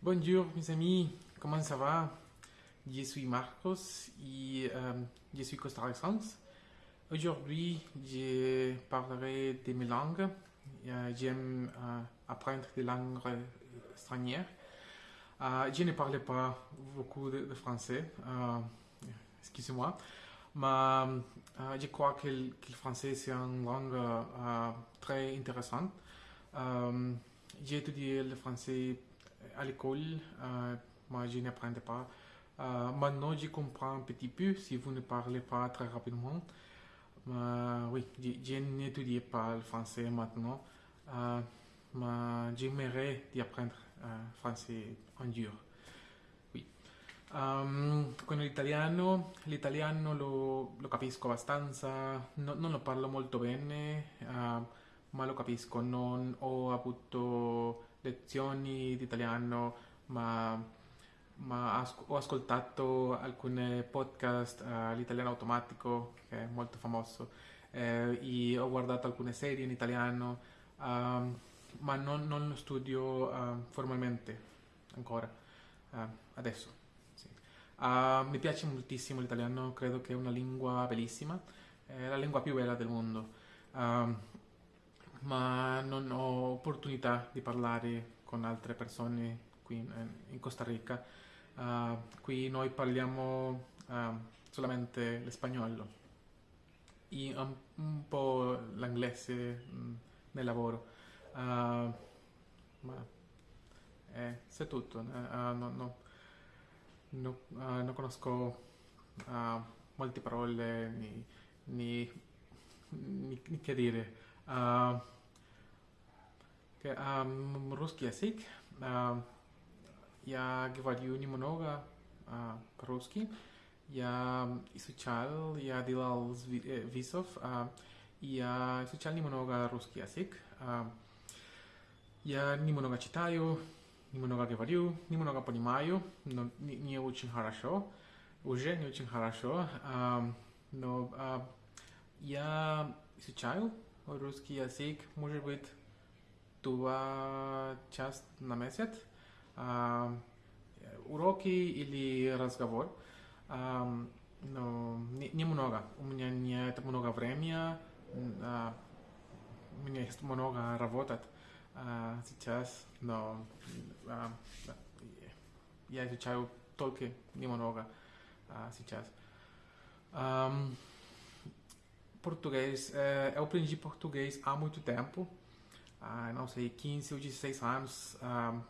Bonjour mes amis, comment ça va? Je suis Marcos et euh, je suis costarricense. Aujourd'hui, je parlerai de mes langues. Euh, J'aime euh, apprendre des langues étrangères. Euh, je ne parle pas beaucoup de, français, excusez-moi, mais je crois que, le que le français c'est une langue très intéressante. J'ai étudié le français à l'école, euh, moi je n'apprends pas. Euh, maintenant je comprends un petit peu si vous ne parlez pas très rapidement. Mais oui, je, n'étudie pas le français maintenant, euh, ma j'aimerais apprendre uh, français en dur. Um, con l'italiano, l'italiano lo, lo capisco abbastanza, no, non lo parlo molto bene, uh, ma lo capisco. Non ho avuto lezioni di italiano, ma, ma as- ho ascoltato alcuni podcast, uh, l'italiano automatico, che è molto famoso, eh, e ho guardato alcune serie in italiano. Um, ma non, non studio uh, formalmente ancora, uh, adesso. Sì. Uh, mi piace moltissimo l'italiano, credo che è una lingua bellissima, è la lingua più bella del mondo, ma non ho opportunità di parlare con altre persone qui in, Costa Rica. qui noi parliamo solamente l'espagnolo e un, un po' l'inglese mh, nel lavoro. Uh, ma eh, c'est tutto. Uh, no, no, no, uh, non conosco molte parole ni, ni, ni che dire. Che, um, русский язык я говорю немного по-русски. Я изучал, я делал визов, я изучал немного русский язык. Я немного читаю, немного говорю, немного понимаю, но не, не очень хорошо, уже не очень хорошо, а, но а, я изучаю русский язык, может быть, два часа на месяц, а, уроки или разговор, а, но не, немного, у меня нет много времени, а, у меня есть много работать. Uh, сейчас, но uh, я изучаю только немного uh, сейчас. Um, português, uh, eu aprendi português há muito tempo, uh, não sei, 15 ou 16 anos. Uh,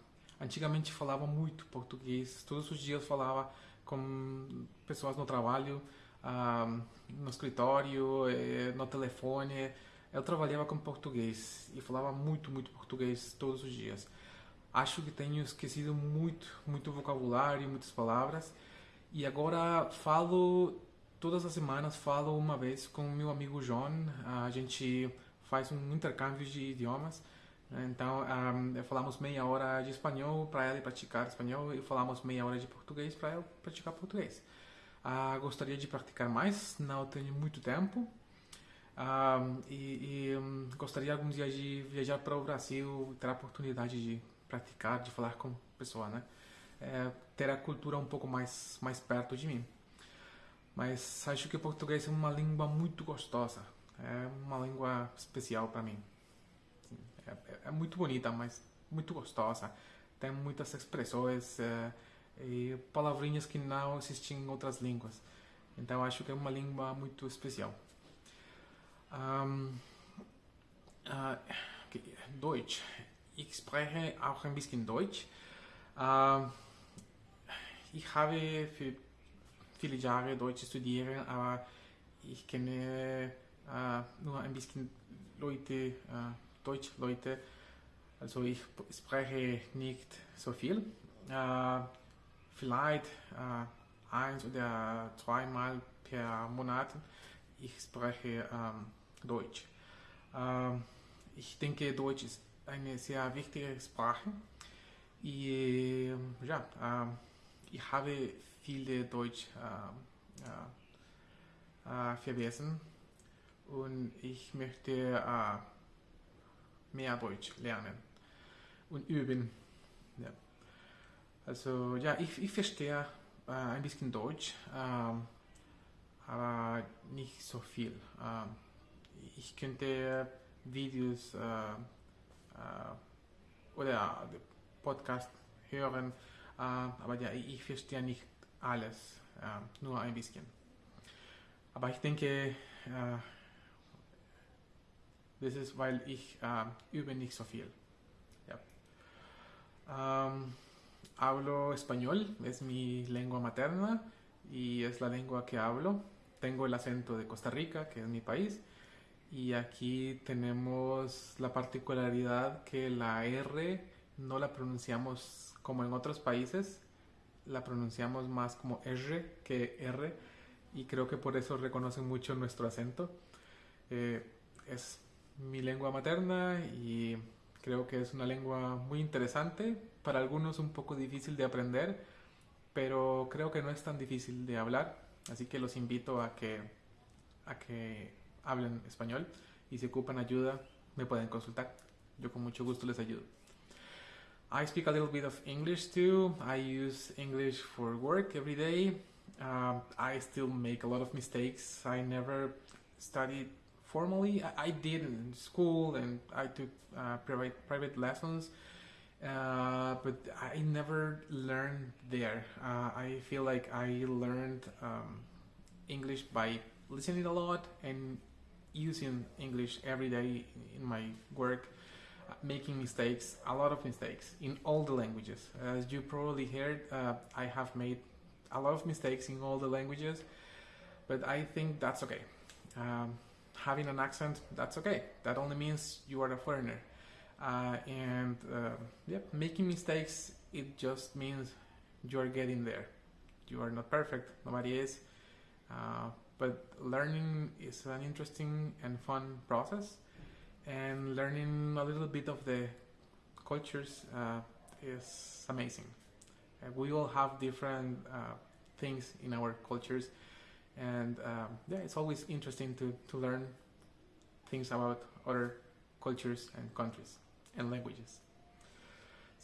antigamente falava muito português, todos os dias falava com pessoas no trabalho, no escritório, eh, no telefone eu trabalhava com português e falava muito, muito português todos os dias. Acho que tenho esquecido muito, muito vocabulário, muitas palavras. E agora falo todas as semanas falo uma vez com meu amigo John. A gente faz um intercâmbio de idiomas. Então, um, falamos meia hora de espanhol para ele praticar espanhol e falamos meia hora de português para eu praticar português. Uh, gostaria de praticar mais, não tenho muito tempo, um, e, e um, gostaria algum dia de viajar para o Brasil, ter a oportunidade de praticar, de falar com pessoas, né? É, ter a cultura um pouco mais mais perto de mim. Mas acho que o português é uma língua muito gostosa, é uma língua especial para mim. É, é, muito bonita, mas muito gostosa. Tem muitas expressões é, e palavrinhas que não existem em outras línguas. Então acho que é uma língua muito especial. Ähm, äh, Deutsch. Ich spreche auch ein bisschen Deutsch. Äh, ich habe für viele Jahre Deutsch studiert, aber ich kenne äh, nur ein bisschen Leute, äh, Deutsch Leute. Also ich spreche nicht so viel. Äh, vielleicht äh, eins oder zweimal per Monat. Ich spreche ähm, Deutsch. Ähm, ich denke, Deutsch ist eine sehr wichtige Sprache. Ich, ja, äh, ich habe viele Deutsch äh, äh, vergessen und ich möchte mehr Deutsch lernen und üben. Ja. Also ja, ich, ich verstehe äh, ein bisschen Deutsch, ähm, aber nicht so viel. Ähm, ich könnte Videos äh, äh, oder Podcast hören, äh, aber ja, ich verstehe nicht alles, äh, nur ein bisschen. Aber ich denke, äh, das ist, weil ich äh, übe nicht so viel. Ähm, hablo español, es mi lengua materna y es la lengua que hablo. Tengo el acento de Costa Rica, que es mi país, y aquí tenemos la particularidad que la R no la pronunciamos como en otros países, la pronunciamos más como R que R, y creo que por eso reconocen mucho nuestro acento. Eh, es mi lengua materna y creo que es una lengua muy interesante, para algunos un poco difícil de aprender, pero creo que no es tan difícil de hablar, así que los invito a que, a que hablen español y si ocupan ayuda me pueden consultar. Yo con mucho gusto les ayudo. I speak a little bit of English too. I use English for work every day. Um, I still make a lot of mistakes. I never studied formally. I, I did in school and I took uh, private private lessons, uh, but I never learned there. Uh, I feel like I learned um, English by listening a lot and using English every day in my work. Making mistakes, a lot of mistakes in all the languages. As you probably heard, uh, I have made a lot of mistakes in all the languages, but I think that's okay. Um, having an accent, that's okay. That only means you are a foreigner. Uh, and uh, yeah, making mistakes, it just means you are getting there. You are not perfect, nobody is. Uh, but learning is an interesting and fun process, and learning a little bit of the cultures uh, is amazing. Uh, we all have different uh, things in our cultures, and um, yeah, it's always interesting to, to learn things about other cultures and countries and languages.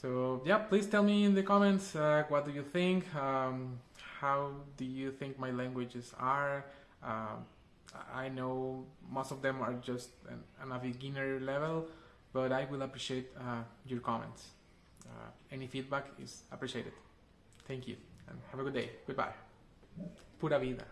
So yeah, please tell me in the comments uh, what do you think. Um, how do you think my languages are? Um, I know most of them are just an, on a beginner level, but I will appreciate uh, your comments. Uh, any feedback is appreciated. Thank you and have a good day. Goodbye. Pura vida.